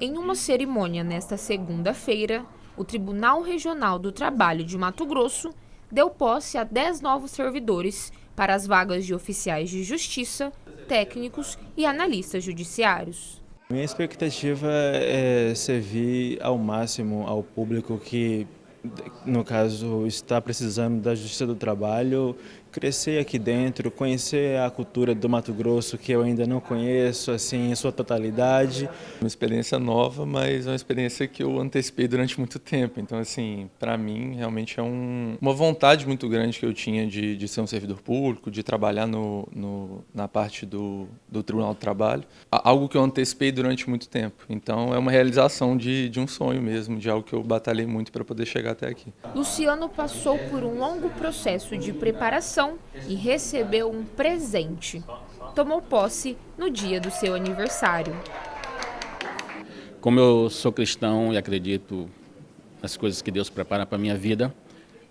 Em uma cerimônia nesta segunda-feira, o Tribunal Regional do Trabalho de Mato Grosso deu posse a 10 novos servidores para as vagas de oficiais de justiça, técnicos e analistas judiciários. Minha expectativa é servir ao máximo ao público que, no caso, está precisando da justiça do trabalho, crescer aqui dentro, conhecer a cultura do Mato Grosso que eu ainda não conheço assim em sua totalidade. Uma experiência nova, mas uma experiência que eu antecipei durante muito tempo. Então, assim, para mim, realmente é um, uma vontade muito grande que eu tinha de, de ser um servidor público, de trabalhar no, no, na parte do, do Tribunal do Trabalho. Algo que eu antecipei durante muito tempo. Então, é uma realização de, de um sonho mesmo, de algo que eu batalhei muito para poder chegar até aqui. Luciano passou por um longo processo de preparação e recebeu um presente. Tomou posse no dia do seu aniversário. Como eu sou cristão e acredito nas coisas que Deus prepara para a minha vida,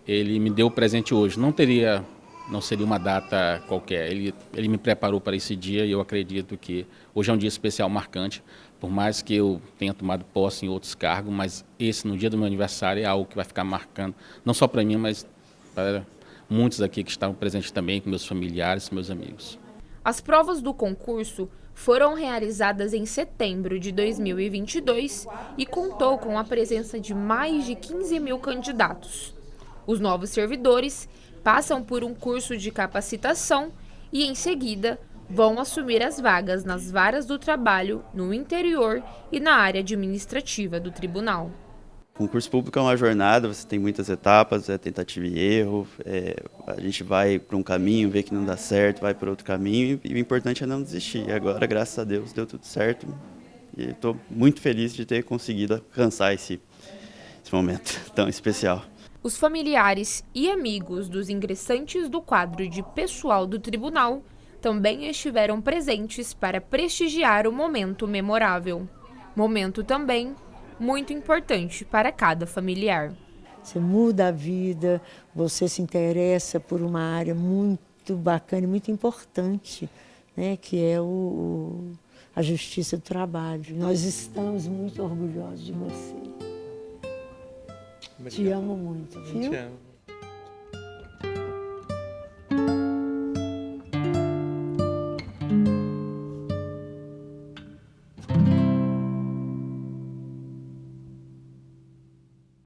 ele me deu o presente hoje. Não teria, não seria uma data qualquer. Ele, ele me preparou para esse dia e eu acredito que hoje é um dia especial, marcante. Por mais que eu tenha tomado posse em outros cargos, mas esse, no dia do meu aniversário, é algo que vai ficar marcando, não só para mim, mas para muitos aqui que estavam presentes também, com meus familiares, meus amigos. As provas do concurso foram realizadas em setembro de 2022 e contou com a presença de mais de 15 mil candidatos. Os novos servidores passam por um curso de capacitação e, em seguida, vão assumir as vagas nas varas do trabalho no interior e na área administrativa do tribunal. Concurso público é uma jornada, você tem muitas etapas, é tentativa e erro, é, a gente vai para um caminho, vê que não dá certo, vai para outro caminho e o importante é não desistir. Agora, graças a Deus, deu tudo certo e estou muito feliz de ter conseguido alcançar esse, esse momento tão especial. Os familiares e amigos dos ingressantes do quadro de pessoal do tribunal também estiveram presentes para prestigiar o momento memorável. Momento também muito importante para cada familiar. Você muda a vida, você se interessa por uma área muito bacana e muito importante, né, que é o, a justiça do trabalho. Nós estamos muito orgulhosos de você. 지향 어머니죠. 지향?